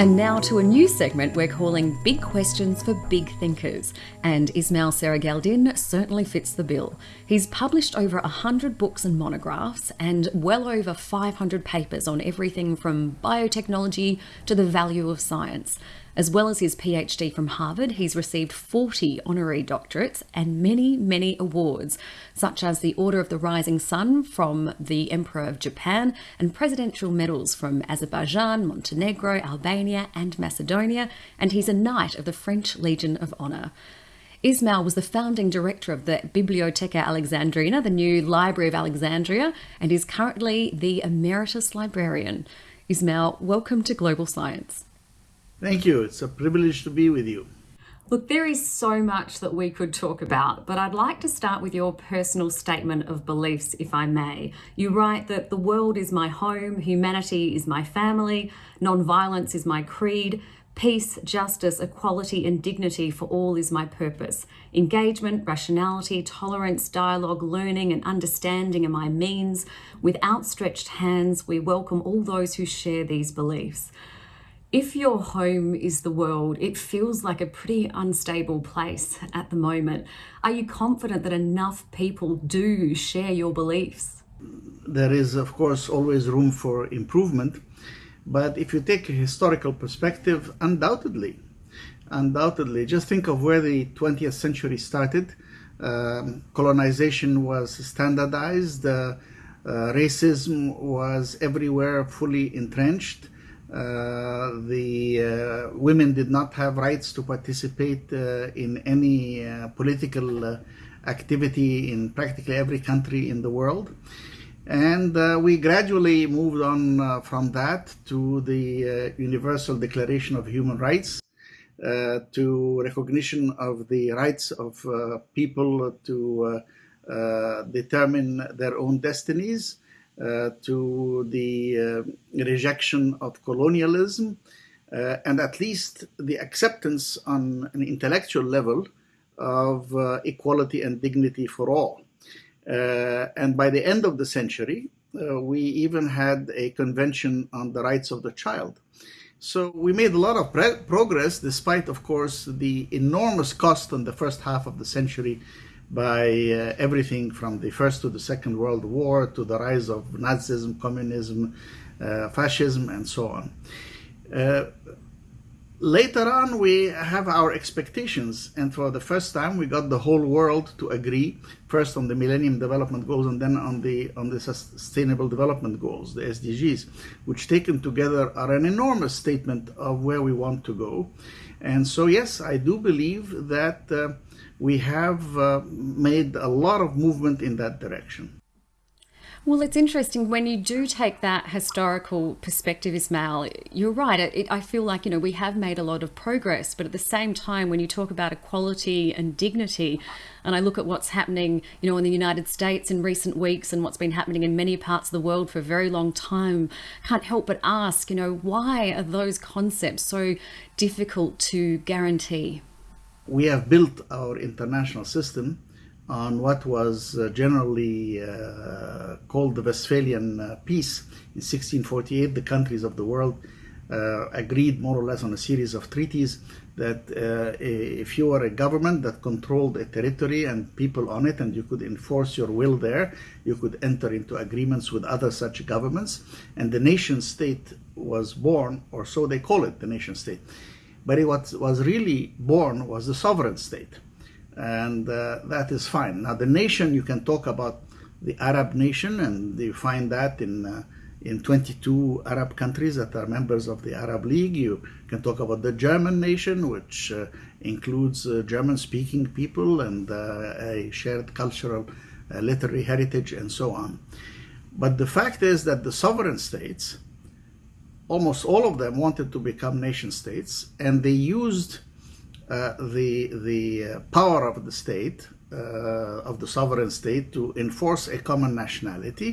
And now to a new segment we're calling Big Questions for Big Thinkers. And Ismail Serageldin certainly fits the bill. He's published over 100 books and monographs and well over 500 papers on everything from biotechnology to the value of science. As well as his PhD from Harvard, he's received 40 honorary doctorates and many, many awards, such as the Order of the Rising Sun from the Emperor of Japan and presidential medals from Azerbaijan, Montenegro, Albania, and Macedonia, and he's a Knight of the French Legion of Honor. Ismail was the founding director of the Bibliotheca Alexandrina, the new Library of Alexandria, and is currently the Emeritus Librarian. Ismail, welcome to Global Science. Thank you. It's a privilege to be with you. Look, there is so much that we could talk about, but I'd like to start with your personal statement of beliefs, if I may. You write that the world is my home, humanity is my family, non-violence is my creed, peace, justice, equality, and dignity for all is my purpose. Engagement, rationality, tolerance, dialogue, learning, and understanding are my means. With outstretched hands, we welcome all those who share these beliefs if your home is the world, it feels like a pretty unstable place at the moment. Are you confident that enough people do share your beliefs? There is, of course, always room for improvement. But if you take a historical perspective, undoubtedly, undoubtedly, just think of where the 20th century started. Um, colonization was standardized, uh, uh, racism was everywhere fully entrenched uh, the uh, women did not have rights to participate uh, in any political activity in practically every country in the world. And uh, we gradually moved on uh, from that to the uh, Universal Declaration of Human Rights, to recognition of the rights of people to determine their own destinies, uh, to the uh, rejection of colonialism, uh, and at least the acceptance on an intellectual level of equality and dignity for all. and by the end of the century, we even had a convention on the rights of the child. So we made a lot of progress, despite, of course, the enormous cost in the first half of the century by uh, everything from the First to the Second World War to the rise of Nazism, communism, uh, fascism, and so on. Uh, later on, we have our expectations, and for the first time, we got the whole world to agree first on the Millennium Development Goals and then on the on the Sustainable Development Goals, the SDGs, which taken together are an enormous statement of where we want to go. And so, yes, I do believe that uh, we have uh, made a lot of movement in that direction. Well, it's interesting when you do take that historical perspective, Ismail. You're right. It, it, I feel like you know we have made a lot of progress, but at the same time, when you talk about equality and dignity, and I look at what's happening, you know, in the United States in recent weeks, and what's been happening in many parts of the world for a very long time, can't help but ask, you know, why are those concepts so difficult to guarantee? We have built our international system on what was uh, generally uh, called the Westphalian uh, Peace. In 1648, the countries of the world uh, agreed more or less on a series of treaties that uh, if you were a government that controlled a territory and people on it and you could enforce your will there, you could enter into agreements with other such governments. And the nation state was born, or so they call it, the nation state but it was, was really born was the sovereign state. And uh, that is fine. Now the nation, you can talk about the Arab nation, and you find that in uh, in 22 Arab countries that are members of the Arab League. You can talk about the German nation, which uh, includes uh, German-speaking people and uh, a shared cultural, uh, literary heritage, and so on. But the fact is that the sovereign states almost all of them wanted to become nation states, and they used uh, the the uh, power of the state uh, of the sovereign state to enforce a common nationality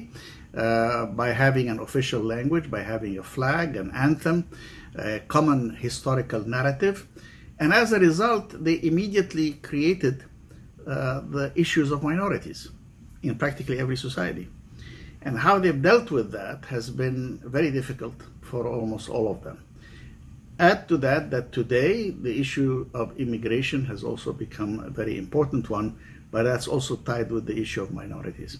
uh, by having an official language, by having a flag, an anthem, a common historical narrative, and as a result, they immediately created uh, the issues of minorities in practically every society. And how they've dealt with that has been very difficult for almost all of them. Add to that that today the issue of immigration has also become a very important one, but that's also tied with the issue of minorities.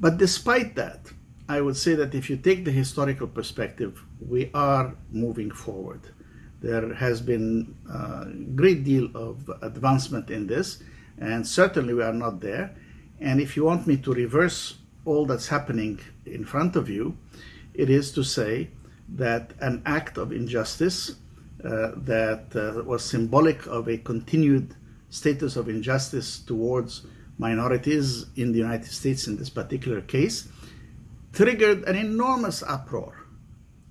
But despite that, I would say that if you take the historical perspective, we are moving forward. There has been a great deal of advancement in this, and certainly we are not there. And if you want me to reverse all that's happening in front of you, it is to say that an act of injustice uh, that uh, was symbolic of a continued status of injustice towards minorities in the United States in this particular case triggered an enormous uproar,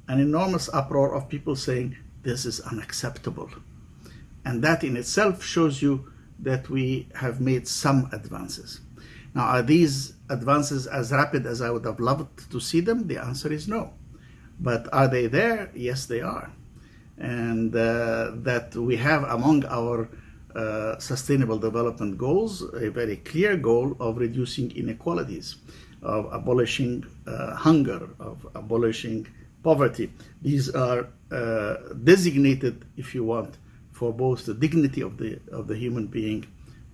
an enormous uproar of people saying this is unacceptable. And that in itself shows you that we have made some advances. Now, are these advances as rapid as I would have loved to see them? The answer is no. But are they there? Yes, they are. And uh, that we have among our uh, sustainable development goals a very clear goal of reducing inequalities, of abolishing uh, hunger, of abolishing poverty. These are uh, designated, if you want, for both the dignity of the of the human being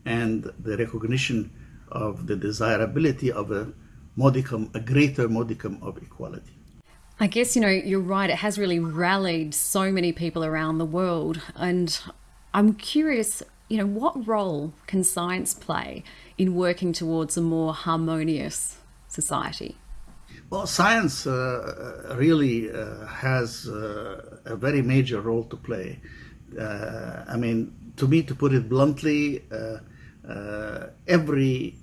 and the recognition of the desirability of a modicum, a greater modicum of equality. I guess, you know, you're right. It has really rallied so many people around the world. And I'm curious, you know, what role can science play in working towards a more harmonious society? Well, science uh, really uh, has uh, a very major role to play. Uh, I mean, to me, to put it bluntly, uh, uh, every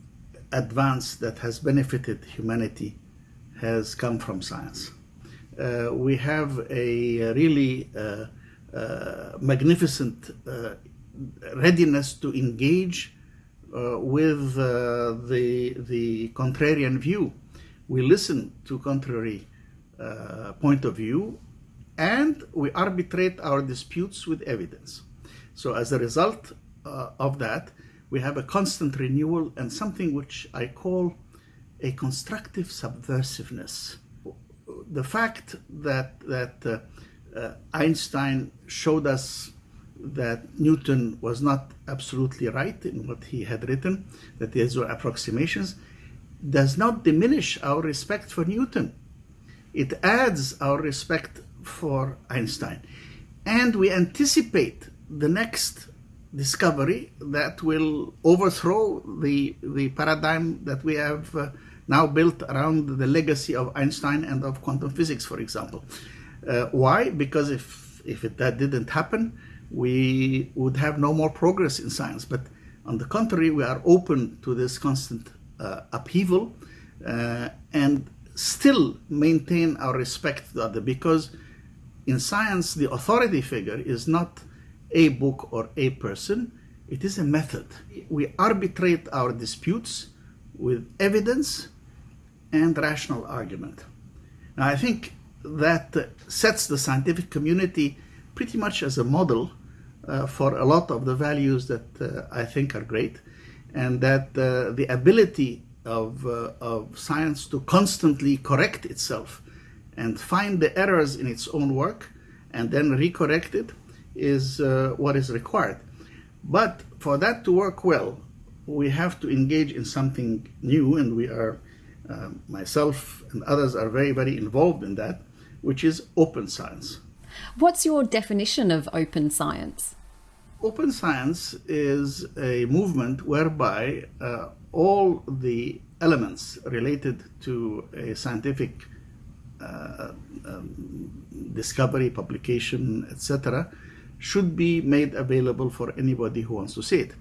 advance that has benefited humanity has come from science. Uh, we have a really uh, uh, magnificent readiness to engage with the, the contrarian view. We listen to contrary point of view and we arbitrate our disputes with evidence. So as a result uh, of that, we have a constant renewal and something which I call a constructive subversiveness. The fact that, that uh, uh, Einstein showed us that Newton was not absolutely right in what he had written, that these were approximations, does not diminish our respect for Newton. It adds our respect for Einstein. And we anticipate the next discovery that will overthrow the, the paradigm that we have uh, now built around the legacy of Einstein and of quantum physics, for example. Uh, why? Because if, if it, that didn't happen, we would have no more progress in science. But on the contrary, we are open to this constant uh, upheaval uh, and still maintain our respect to the other because in science, the authority figure is not a book or a person, it is a method. We arbitrate our disputes with evidence and rational argument. Now, I think that sets the scientific community pretty much as a model uh, for a lot of the values that uh, I think are great, and that uh, the ability of, uh, of science to constantly correct itself and find the errors in its own work and then recorrect it is uh, what is required. But for that to work well, we have to engage in something new, and we are, uh, myself and others are very, very involved in that, which is open science. What's your definition of open science? Open science is a movement whereby uh, all the elements related to a scientific uh, um, discovery, publication, etc., should be made available for anybody who wants to see it.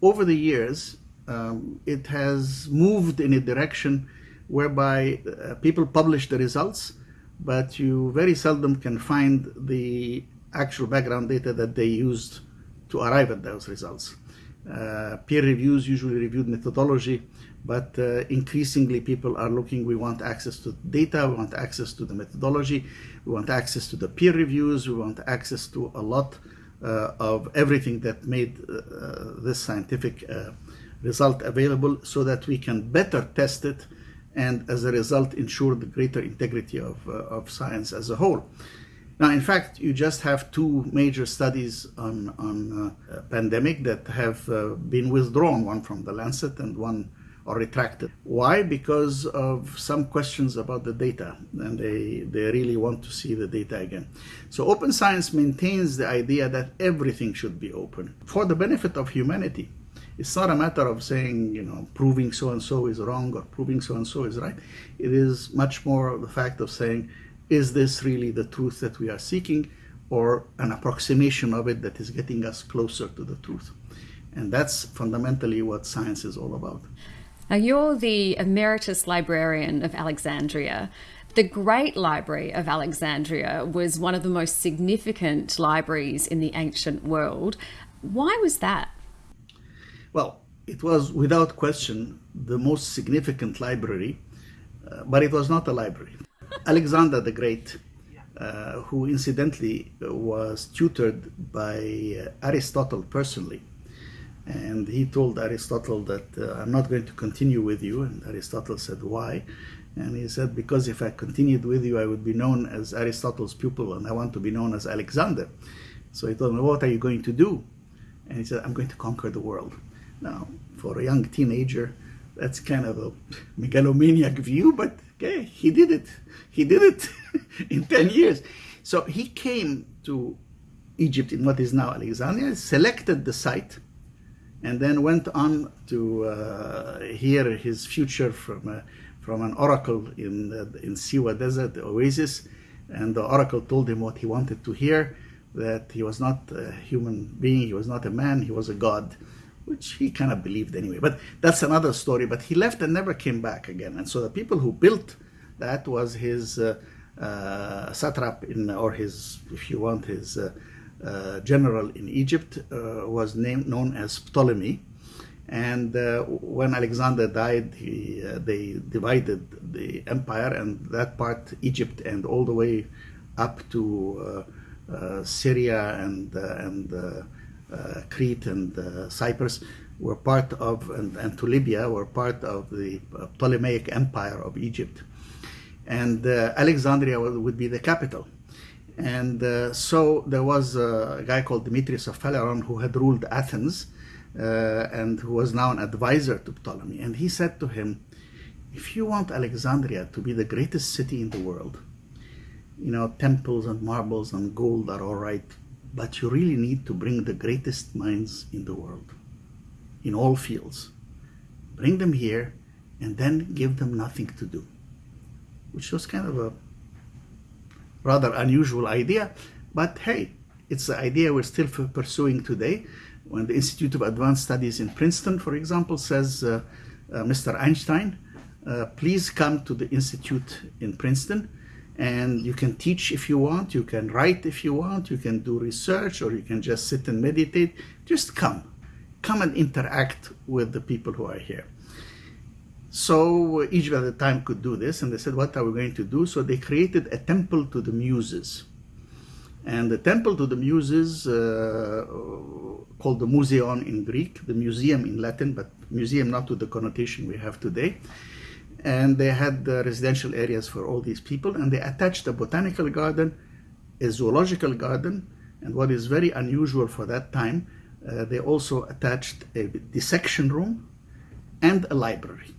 Over the years, um, it has moved in a direction whereby uh, people publish the results, but you very seldom can find the actual background data that they used to arrive at those results. Uh, peer reviews usually reviewed methodology, but uh, increasingly people are looking, we want access to data, we want access to the methodology, we want access to the peer reviews, we want access to a lot uh, of everything that made uh, uh, this scientific uh, result available so that we can better test it and as a result ensure the greater integrity of, uh, of science as a whole. Now, in fact, you just have two major studies on, on uh, pandemic that have uh, been withdrawn, one from the Lancet and one or retracted. Why? Because of some questions about the data, and they, they really want to see the data again. So open science maintains the idea that everything should be open for the benefit of humanity. It's not a matter of saying, you know, proving so and so is wrong or proving so and so is right. It is much more the fact of saying, is this really the truth that we are seeking or an approximation of it that is getting us closer to the truth? And that's fundamentally what science is all about. Now, you're the emeritus librarian of Alexandria. The Great Library of Alexandria was one of the most significant libraries in the ancient world. Why was that? Well, it was without question the most significant library, uh, but it was not a library. Alexander the Great, uh, who incidentally was tutored by uh, Aristotle personally, and he told Aristotle that uh, I'm not going to continue with you. And Aristotle said, Why? And he said, Because if I continued with you, I would be known as Aristotle's pupil, and I want to be known as Alexander. So he told me, What are you going to do? And he said, I'm going to conquer the world. Now, for a young teenager, that's kind of a megalomaniac view, but okay, he did it. He did it in 10 years. So he came to Egypt in what is now Alexandria, selected the site, and then went on to uh, hear his future from, uh, from an oracle in, uh, in Siwa Desert, the oasis. And the oracle told him what he wanted to hear that he was not a human being, he was not a man, he was a god, which he kind of believed anyway. But that's another story. But he left and never came back again. And so the people who built that was his uh, uh, satrap, in, or his, if you want, his uh, uh, general in Egypt uh, was named known as Ptolemy. And uh, when Alexander died, he, they divided the empire, and that part, Egypt, and all the way up to Syria and and Crete and Cyprus were part of, and, and, to Libya, were part of the Ptolemaic Empire of Egypt. And uh, Alexandria would be the capital. And uh, so there was a guy called Demetrius of Phaleron who had ruled Athens uh, and who was now an advisor to Ptolemy. And he said to him, if you want Alexandria to be the greatest city in the world, you know, temples and marbles and gold are all right, but you really need to bring the greatest minds in the world, in all fields. Bring them here and then give them nothing to do, which was kind of a rather unusual idea, but hey, it's the idea we're still pursuing today. When the Institute of Advanced Studies in Princeton, for example, says, uh, uh, Mr. Einstein, uh, please come to the Institute in Princeton and you can teach if you want, you can write if you want, you can do research, or you can just sit and meditate. Just come. Come and interact with the people who are here. So Egypt at the time could do this, and they said, what are we going to do? So they created a temple to the muses. And the temple to the muses, uh, called the Museion in Greek, the museum in Latin, but museum not with the connotation we have today. And they had the residential areas for all these people, and they attached a botanical garden, a zoological garden, and what is very unusual for that time, uh, they also attached a dissection room and a library.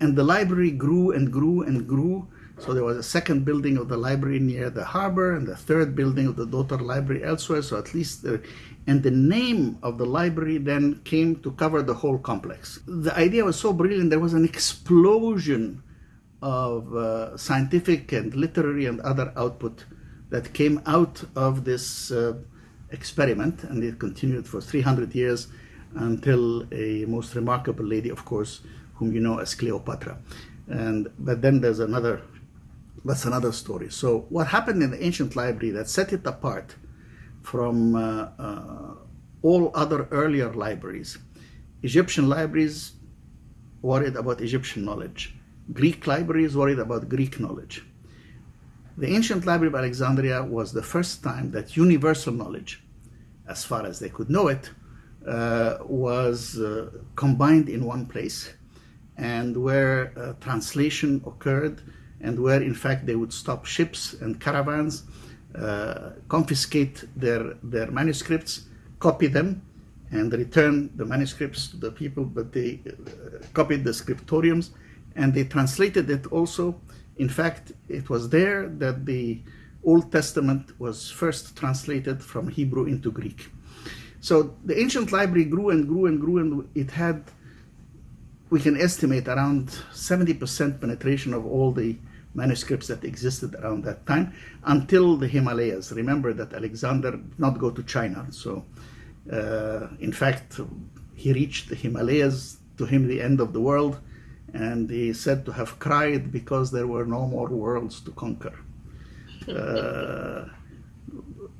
And the library grew and grew and grew. So there was a second building of the library near the harbor and the third building of the daughter library elsewhere. So at least, the, and the name of the library then came to cover the whole complex. The idea was so brilliant, there was an explosion of uh, scientific and literary and other output that came out of this uh, experiment and it continued for 300 years until a most remarkable lady, of course, whom you know as Cleopatra. And but then there's another that's another story. So what happened in the ancient library that set it apart from uh, uh, all other earlier libraries? Egyptian libraries worried about Egyptian knowledge. Greek libraries worried about Greek knowledge. The ancient library of Alexandria was the first time that universal knowledge, as far as they could know it, uh, was uh, combined in one place and where uh, translation occurred, and where in fact they would stop ships and caravans, uh, confiscate their, their manuscripts, copy them, and return the manuscripts to the people, but they uh, copied the scriptoriums and they translated it also. In fact, it was there that the Old Testament was first translated from Hebrew into Greek. So the ancient library grew and grew and grew, and it had, we can estimate, around 70% penetration of all the manuscripts that existed around that time until the Himalayas. Remember that Alexander did not go to China. So, uh, in fact, he reached the Himalayas, to him, the end of the world, and he said to have cried because there were no more worlds to conquer. Uh,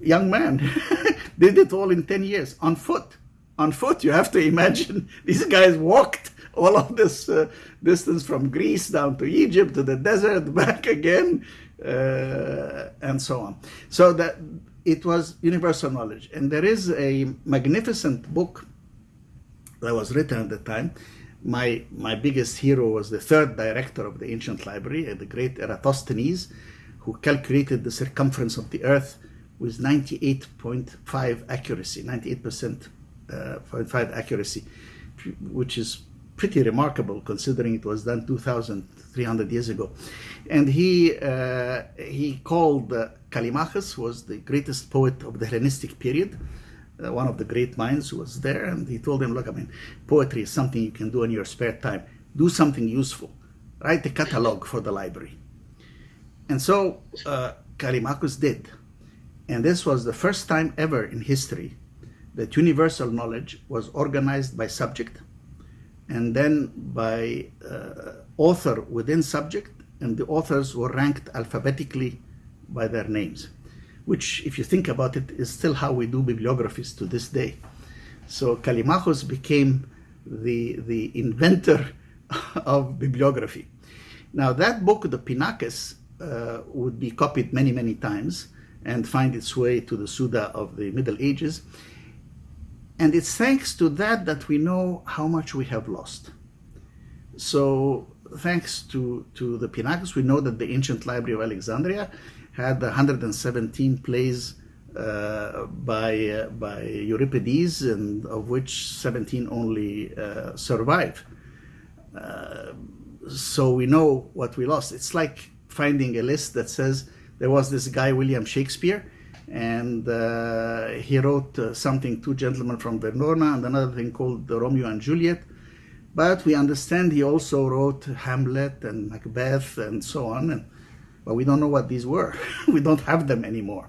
young man did it all in 10 years on foot. On foot, you have to imagine these guys walked all of this uh, distance from Greece down to Egypt to the desert, back again, uh, and so on. So that it was universal knowledge. And there is a magnificent book that was written at the time. My, my biggest hero was the third director of the ancient library, uh, the great Eratosthenes, who calculated the circumference of the earth with 98.5 accuracy, 98% uh, 0.5 accuracy, which is pretty remarkable considering it was done 2,300 years ago. And he uh, he called uh, Callimachus was the greatest poet of the Hellenistic period, uh, one of the great minds who was there, and he told him, "Look, I mean, poetry is something you can do in your spare time. Do something useful. Write a catalog for the library." And so uh, Callimachus did. And this was the first time ever in history that universal knowledge was organized by subject and then by uh, author within subject, and the authors were ranked alphabetically by their names, which, if you think about it, is still how we do bibliographies to this day. So Callimachus became the, the inventor of bibliography. Now, that book, the Pinakes, uh, would be copied many, many times and find its way to the Suda of the Middle Ages. And it's thanks to that that we know how much we have lost. So thanks to, to the Pinakes, we know that the ancient library of Alexandria had 117 plays uh, by, uh, by Euripides, and of which 17 only uh, survive. Uh, so we know what we lost. It's like finding a list that says there was this guy, William Shakespeare, and uh, he wrote uh, something, Two Gentlemen from Verona, and another thing called Romeo and Juliet. But we understand he also wrote Hamlet and Macbeth and so on, and, but we don't know what these were. we don't have them anymore.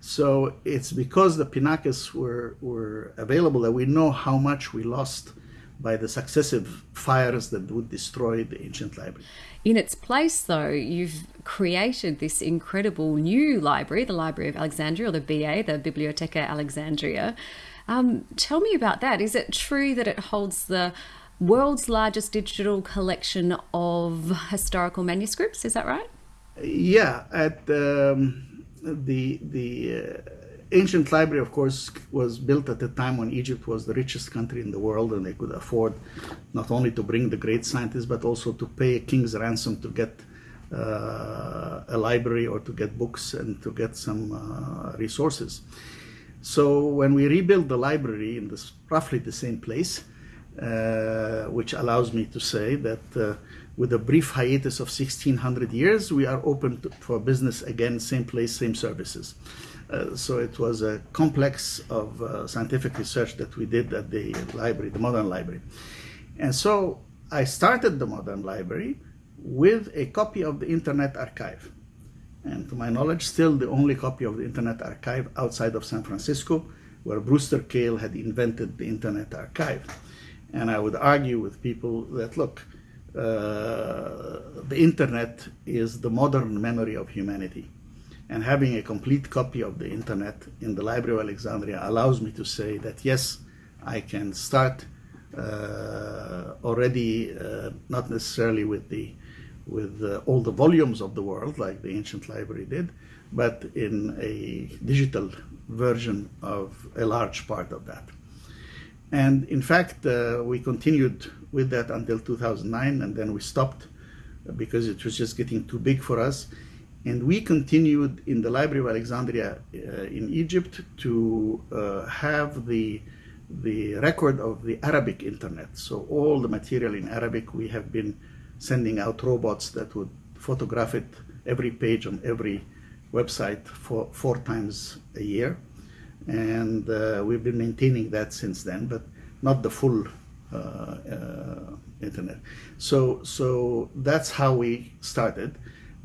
So it's because the Pinakes were, were available that we know how much we lost by the successive fires that would destroy the ancient library. In its place, though, you've created this incredible new library, the Library of Alexandria, or the BA, the Bibliotheca Alexandrina. Um, tell me about that. Is it true that it holds the world's largest digital collection of historical manuscripts? Is that right? Yeah, at um, the the uh, ancient library, of course, was built at a time when Egypt was the richest country in the world, and they could afford not only to bring the great scientists, but also to pay a king's ransom to get uh, a library or to get books and to get some uh, resources. So when we rebuilt the library in this roughly the same place, uh, which allows me to say that uh, with a brief hiatus of 1600 years, we are open to, for business again, same place, same services. Uh, so it was a complex of uh, scientific research that we did at the library, the modern library. And so I started the modern library with a copy of the Internet Archive. And to my knowledge, still the only copy of the Internet Archive outside of San Francisco, where Brewster Kahle had invented the Internet Archive. And I would argue with people that, look, uh, the internet is the modern memory of humanity. And having a complete copy of the internet in the Library of Alexandria allows me to say that yes, I can start uh, already, uh, not necessarily with the with uh, all the volumes of the world like the ancient library did, but in a digital version of a large part of that. And in fact, uh, we continued with that until 2009, and then we stopped because it was just getting too big for us. And we continued in the Library of Alexandria uh, in Egypt to uh, have the the record of the Arabic internet. So all the material in Arabic, we have been sending out robots that would photograph it every page on every website for four times a year. And uh, we've been maintaining that since then, but not the full uh, uh, internet. So, so that's how we started.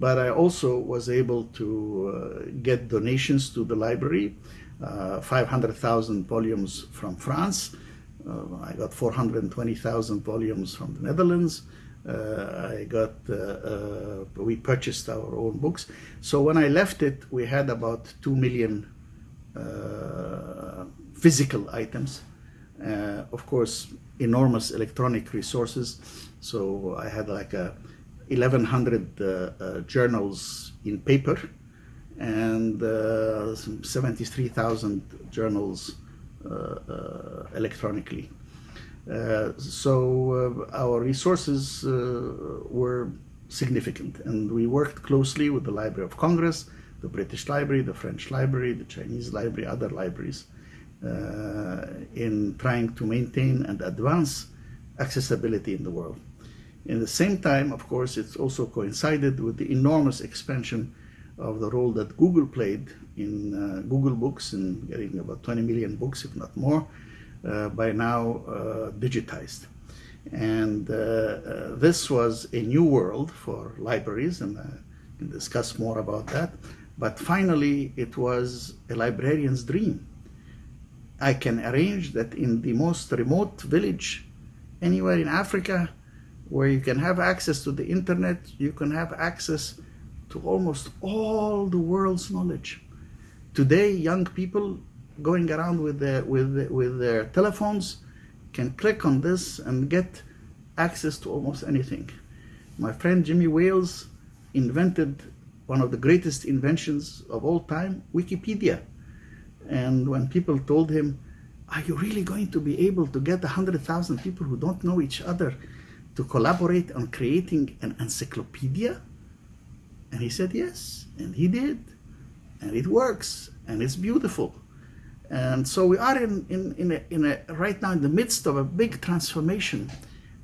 But I also was able to uh, get donations to the library, 500,000 volumes from France. I got 420,000 volumes from the Netherlands. Uh, I got, uh, uh, we purchased our own books. So when I left it, we had about 2 million physical items. of course, enormous electronic resources. So I had like a 1100 uh, uh, journals in paper and uh, 73,000 journals electronically. Uh, so uh, our resources uh, were significant and we worked closely with the Library of Congress, the British Library, the French Library, the Chinese Library, other libraries in trying to maintain and advance accessibility in the world. In the same time, of course, it's also coincided with the enormous expansion of the role that Google played in uh, Google Books in getting about 20 million books, if not more, uh, by now uh, digitized. And uh, this was a new world for libraries, and I can discuss more about that. But finally, it was a librarian's dream. I can arrange that in the most remote village anywhere in Africa where you can have access to the internet, you can have access to almost all the world's knowledge. Today, young people going around with their, with, with their telephones can click on this and get access to almost anything. My friend Jimmy Wales invented one of the greatest inventions of all time, Wikipedia. And when people told him, are you really going to be able to get 100,000 people who don't know each other to collaborate on creating an encyclopedia? And he said yes, and he did. And it works, and it's beautiful. And so we are in, in, in, a, in a, right now in the midst of a big transformation,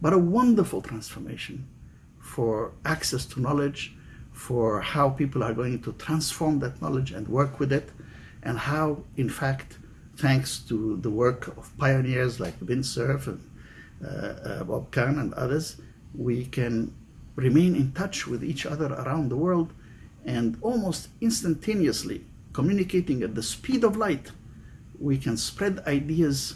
but a wonderful transformation for access to knowledge, for how people are going to transform that knowledge and work with it, and how, in fact, thanks to the work of pioneers like Vint Cerf and Bob Kahn and others, we can remain in touch with each other around the world and almost instantaneously communicating at the speed of light we can spread ideas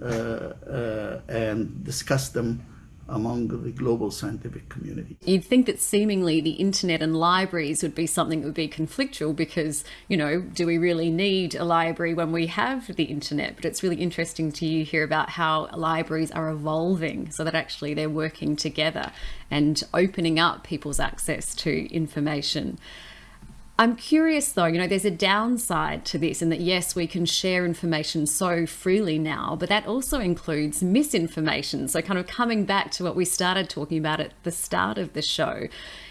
uh, uh, and discuss them among the global scientific community. You'd think that seemingly the internet and libraries would be something that would be conflictual because, you know, do we really need a library when we have the internet? But it's really interesting to hear about how libraries are evolving so that actually they're working together and opening up people's access to information. I'm curious though, you know, there's a downside to this in that yes, we can share information so freely now, but that also includes misinformation. So, kind of coming back to what we started talking about at the start of the show,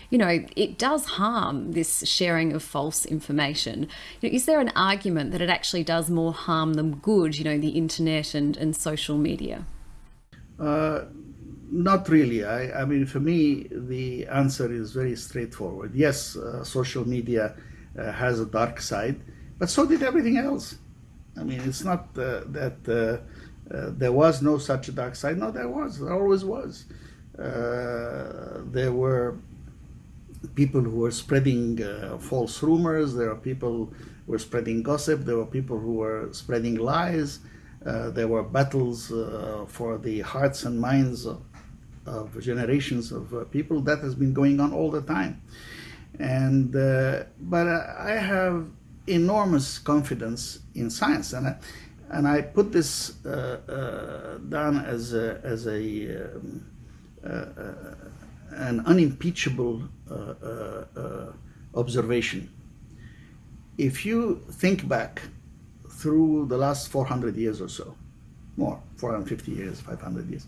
you know, it does harm this sharing of false information. You know, is there an argument that it actually does more harm than good, you know, the internet and, and social media? Uh, not really. I, I, mean, for me, the answer is very straightforward. Yes, uh, social media uh, has a dark side, but so did everything else. I mean, it's not uh, that uh, uh, there was no such a dark side. No, there was. There always was. Uh, there were people who were spreading false rumors. There were people who were spreading gossip. There were people who were spreading lies. there were battles for the hearts and minds of of generations of uh, people. That has been going on all the time. And uh, but uh, I have enormous confidence in science, and I, and I put this down as a, as a um, an unimpeachable observation. If you think back through the last 400 years or so, more, 450 years, 500 years.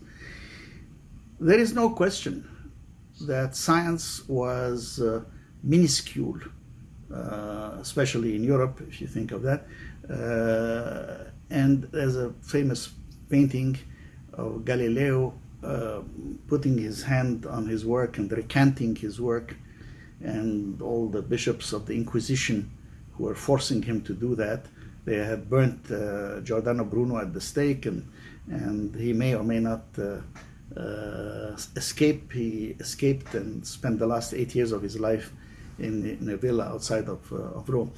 There is no question that science was uh, minuscule, uh, especially in Europe, if you think of that. Uh, and there's a famous painting of Galileo uh, putting his hand on his work and recanting his work, and all the bishops of the Inquisition who were forcing him to do that. They had burnt uh, Giordano Bruno at the stake, and, and he may or may not uh, escape. He escaped and spent the last eight years of his life in, in a villa outside of, uh, of Rome.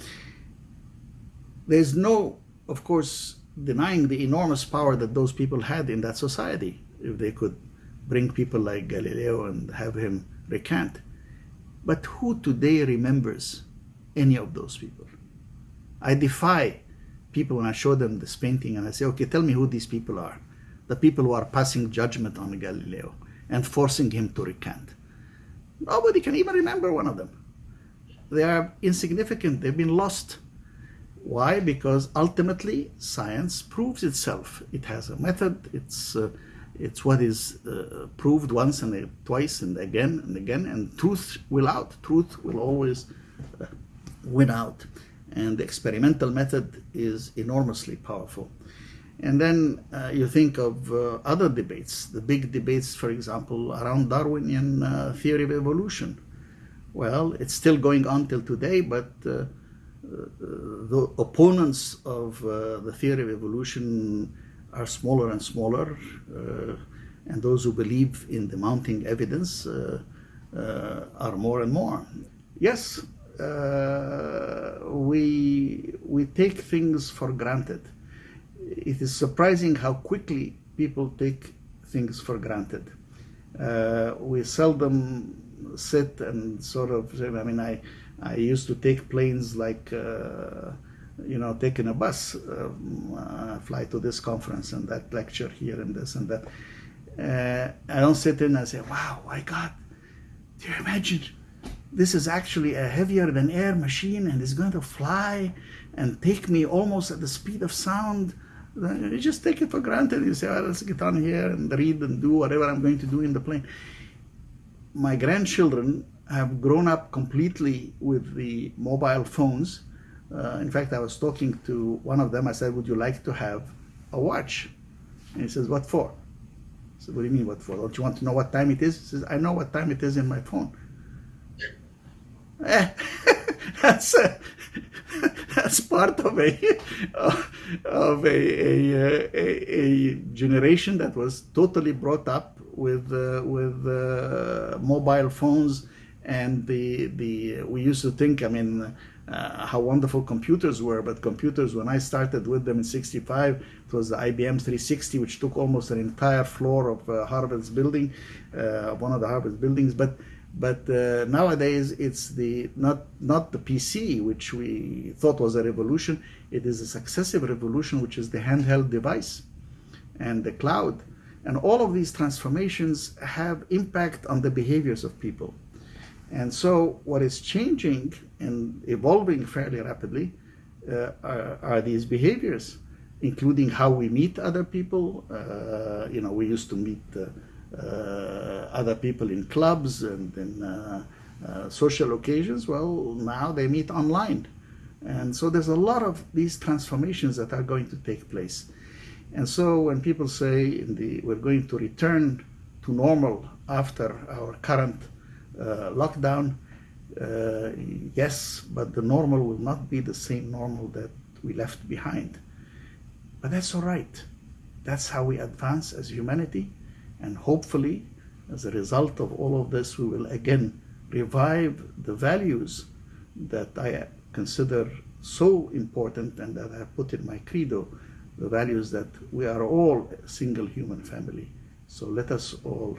There's no, of course, denying the enormous power that those people had in that society if they could bring people like Galileo and have him recant. But who today remembers any of those people? I defy people when I show them this painting and I say, okay, tell me who these people are. The people who are passing judgment on Galileo and forcing him to recant. Nobody can even remember one of them. They are insignificant, they've been lost. Why? Because ultimately science proves itself. It has a method, it's uh, it's what is uh, proved once and twice and again and again, and truth will out. Truth will always uh, win out. And the experimental method is enormously powerful. And then uh, you think of uh, other debates, the big debates, for example, around Darwinian uh, theory of evolution. Well, it's still going on till today, but uh, the opponents of the theory of evolution are smaller and smaller, uh, and those who believe in the mounting evidence uh, uh, are more and more. Yes, we we take things for granted. It is surprising how quickly people take things for granted. Uh, we seldom sit and sort of I mean I I used to take planes like uh, you know, taking a bus, um, uh, fly to this conference and that lecture here and this and that. Uh, I don't sit in and say, wow, my God, do you imagine? This is actually a heavier than air machine and it's going to fly and take me almost at the speed of sound. You just take it for granted. You say, well, let's get on here and read and do whatever I'm going to do in the plane. My grandchildren have grown up completely with the mobile phones uh, in fact, I was talking to one of them. I said, Would you like to have a watch? And he says, What for? I said, What do you mean, what for? Don't you want to know what time it is? He says, I know what time it is in my phone. Eh, that's, uh, that's part of a, of a, a, a, a, generation that was totally brought up with, uh, with uh, mobile phones. And the, the, we used to think, I mean, uh, how wonderful computers were, but computers, when I started with them in 65, it was the IBM 360, which took almost an entire floor of uh, Harvard's building, uh, one of the Harvard buildings. But but uh, nowadays, it's the not not the PC, which we thought was a revolution. It is a successive revolution, which is the handheld device and the cloud. And all of these transformations have impact on the behaviors of people. And so what is changing and evolving fairly rapidly uh, are, are, these behaviors, including how we meet other people. Uh, you know, we used to meet uh, other people in clubs and in uh, uh, social occasions. Well, now they meet online. And so there's a lot of these transformations that are going to take place. And so when people say the, we're going to return to normal after our current uh, lockdown, uh, yes, but the normal will not be the same normal that we left behind. But that's all right. That's how we advance as humanity. And hopefully, as a result of all of this, we will again revive the values that I consider so important and that I have put in my credo the values that we are all a single human family. So let us all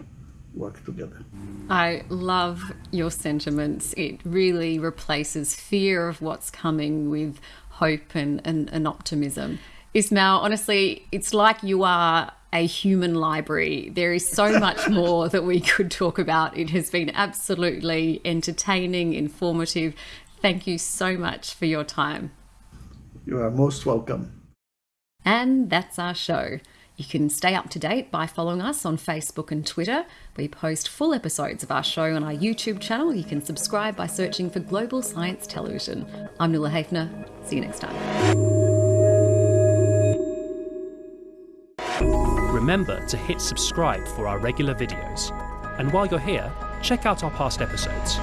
work together. I love your sentiments. It really replaces fear of what's coming with hope and, and, and optimism. Ismail, honestly, it's like you are a human library. There is so much more that we could talk about. It has been absolutely entertaining, informative. Thank you so much for your time. You are most welcome. And that's our show. You can stay up to date by following us on Facebook and Twitter. We post full episodes of our show on our YouTube channel. You can subscribe by searching for Global Science Television. I'm Nuala Hafner. See you next time. Remember to hit subscribe for our regular videos. And while you're here, check out our past episodes.